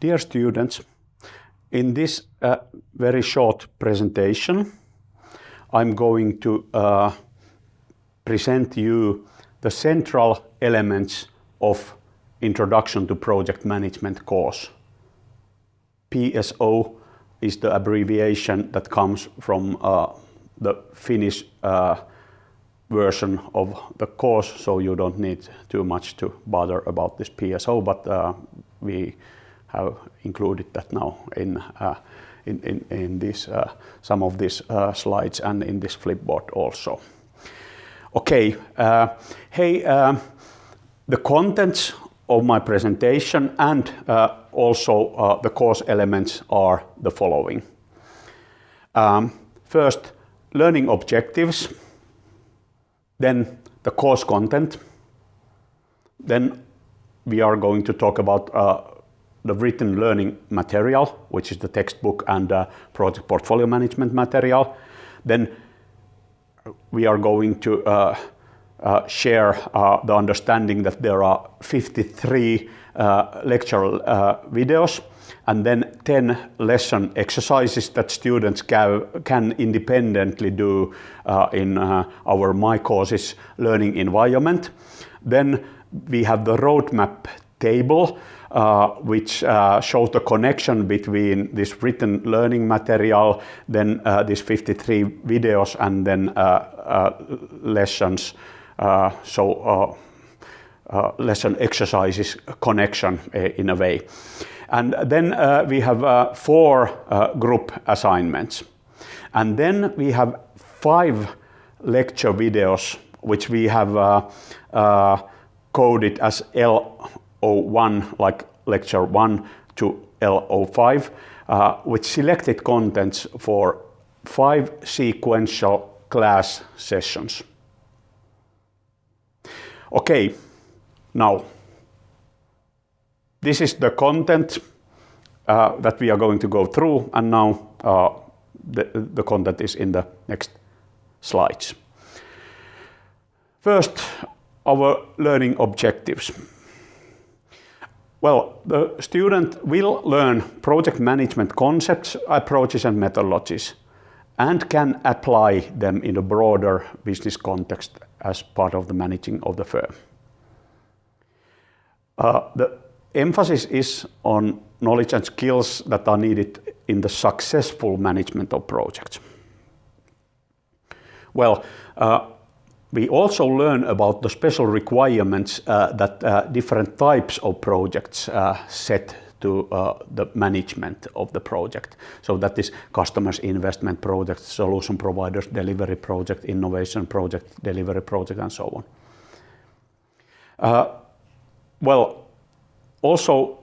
Dear students, in this uh, very short presentation, I'm going to uh, present you the central elements of Introduction to Project Management course. PSO is the abbreviation that comes from uh, the Finnish uh, version of the course, so you don't need too much to bother about this PSO, but uh, we have included that now in, uh, in, in, this, uh, some of these uh, slides and in this flipboard also. Okay, hey, uh, the contents of my presentation and also the course elements are the following. Um, first, learning objectives then the course content. Then we are going to talk about the written learning material, which is the textbook and uh, project portfolio management material. Then we are going to uh, uh share uh, the understanding that there are 53 uh, lecture videos and then 10 lesson exercises that students can independently do uh, in uh, our My Courses learning environment. Then we have the roadmap table, uh, which uh, shows the connection between this written learning material, then uh, these 53 videos, and then uh, lessons. so lesson exercises connection in a way. And then uh, we have uh, four uh, group assignments. And then we have five lecture videos, which we have uh, uh, coded as L01, like lecture 1 to L05, uh, with selected contents for five sequential class sessions. Okay, now this is the content uh, that we are going to go through and now uh, the, the content is in the next slides. First, our learning objectives. Well, the student will learn project management concepts, approaches and methodologies and can apply them in a broader business context as part of the managing of the firm. Uh, the emphasis is on knowledge and skills that are needed in the successful management of projects. Well, uh, we also learn about the special requirements uh, that uh, different types of projects uh, set to uh, the management of the project. So that is customers investment projects, solution providers delivery project, innovation project, delivery project and so on. Uh, well, also,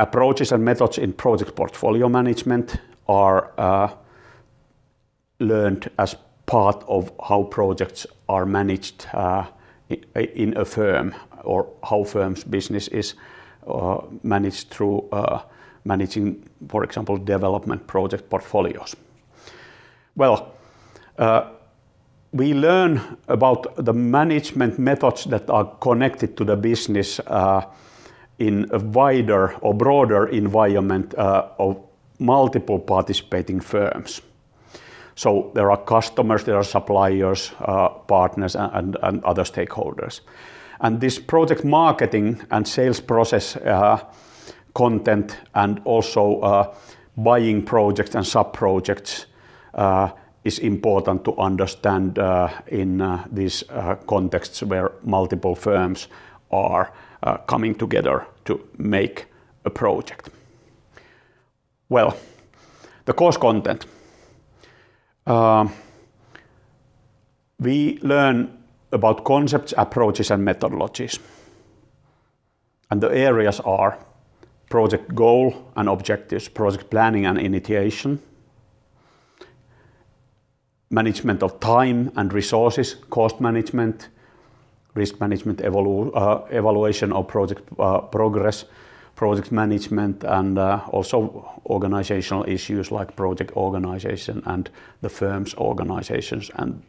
approaches and methods in project portfolio management are uh, learned as part of how projects are managed uh, in a firm or how firm's business is uh, managed through uh, managing, for example, development project portfolios. Well, we learn about the management methods that are connected to the business in a wider or broader environment of multiple participating firms. So there are customers, there are suppliers, uh, partners, and, other stakeholders. And this project marketing and sales process uh, content and also uh, buying projects and sub-projects is important to understand in these contexts where multiple firms are coming together to make a project. Well, the course content. Uh, we learn about concepts, approaches and methodologies. And the areas are project goal and objectives, project planning and initiation, management of time and resources, cost management, risk management evalu uh, evaluation of project uh, progress, project management, and uh, also organizational issues like project organization and the firm's organizations and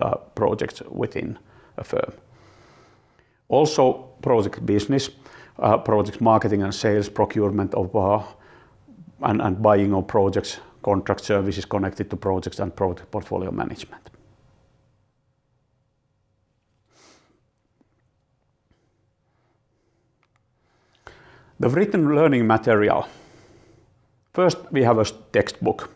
uh, projects within a firm. Also project business, project marketing and sales, procurement of and, and buying of projects, contract services connected to projects and project portfolio management. The written learning material. First, we have a textbook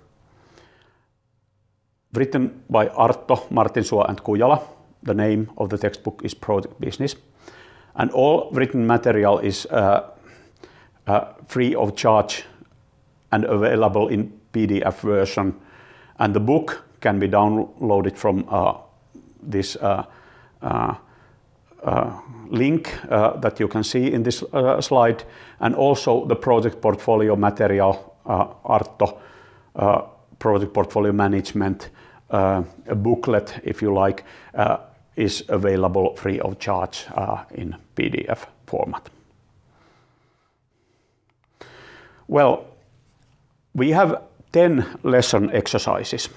written by Artto, Martinsuo, and Kujala. The name of the textbook is Project Business. And all written material is uh, uh, free of charge and available in PDF version. And the book can be downloaded from uh, this Uh, link uh, that you can see in this uh, slide. And also the project portfolio material, Artto project portfolio management, a booklet, if you like, is available free of charge in PDF format. Well, we have 10 lesson exercises.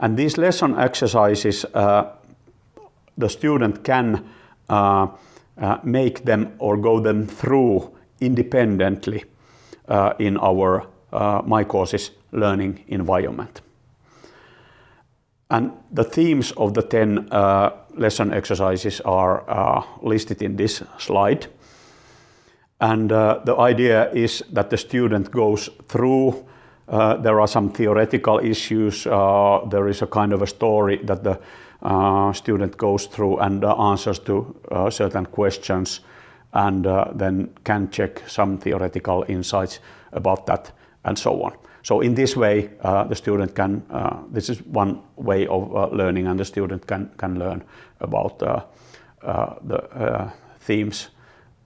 And these lesson exercises, the student can uh, uh, make them or go them through independently uh, in our My Courses learning environment. And the themes of the 10 lesson exercises are listed in this slide. And the idea is that the student goes through, Uh, there are some theoretical issues, uh, there is a kind of a story that the uh, student goes through and answers to certain questions and then can check some theoretical insights about that and so on. So in this way, the student can, this is one way of learning and the student can learn about the themes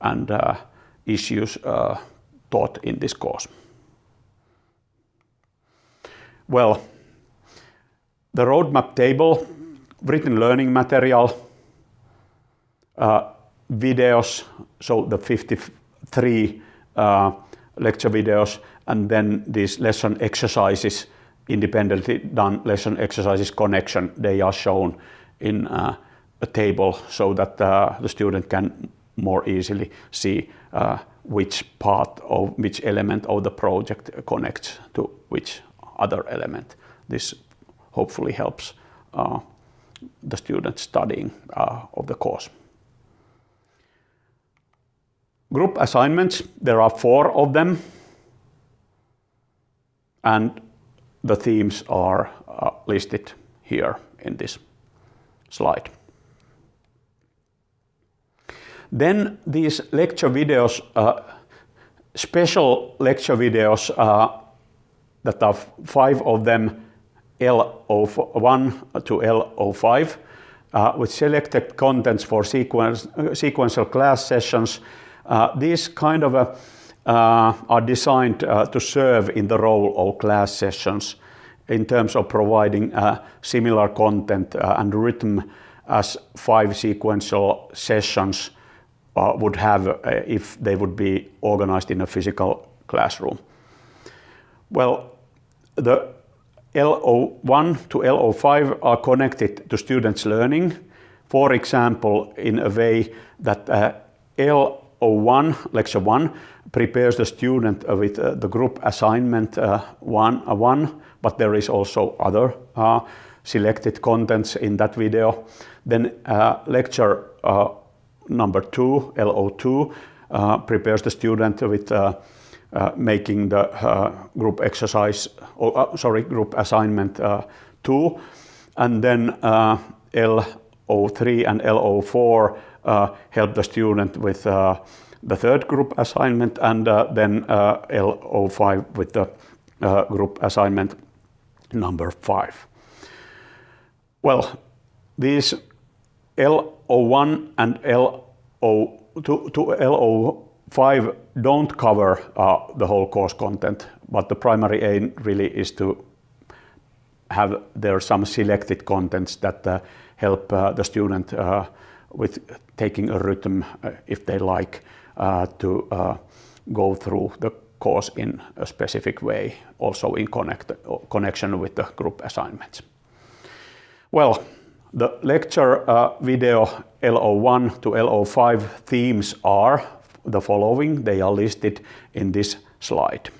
and issues taught in this course. Well, the roadmap table, written learning material, uh, videos, so the 53 uh, lecture videos, and then these lesson exercises, independently done lesson exercises connection, they are shown in uh, a table so that the student can more easily see which part of which element of the project connects to which other element. This hopefully helps uh, the student studying uh, of the course. Group assignments, there are four of them, and the themes are uh, listed here in this slide. Then these lecture videos, special lecture videos, that are five of them, L01 to L05, uh, with selected contents for uh, sequential class sessions. Uh, these kind of are designed to serve in the role of class sessions in terms of providing similar content and rhythm as five sequential sessions would have if they would be organized in a physical classroom. Well, the LO1 to LO5 are connected to students' learning. For example, in a way that uh, LO1 lecture one, prepares the student uh, with uh, the group assignment one, 1, but there is also other selected contents in that video. Then lecture number two, LO2, prepares the student with Uh, making the uh, group exercise, or uh, sorry, group assignment two. And then L03 and L04 help the student with the third group assignment, and then L05 with the group assignment number five. Well, these L01 and L05 don't cover uh, the whole course content, but the primary aim really is to have there some selected contents that uh, help uh, the student with taking a rhythm, if they like, to go through the course in a specific way, also in connect connection with the group assignments. Well, the lecture video LO1 to LO5 themes are the following. They are listed in this slide.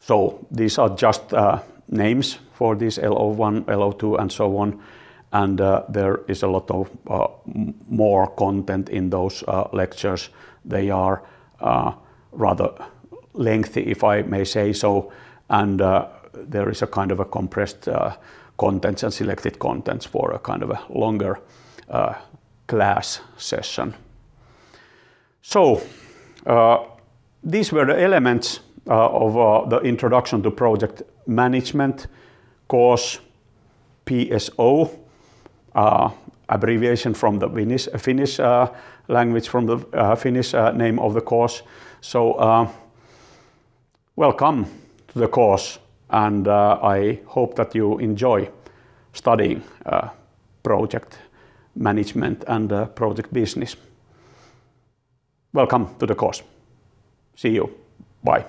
So these are just uh, names for this LO1, LO2 and so on. And uh, there is a lot of uh, more content in those uh, lectures. They are uh, rather lengthy, if I may say so. And uh, there is a kind of a compressed contents and selected contents for a kind of a longer class session. So uh, these were the elements uh, of uh, the introduction to project management course PSO, uh, abbreviation from the Finnish, uh, Finnish uh, language, from the Finnish name of the course. So welcome to the course and I hope that you enjoy studying project management and project business. Welcome to the course. See you. Bye.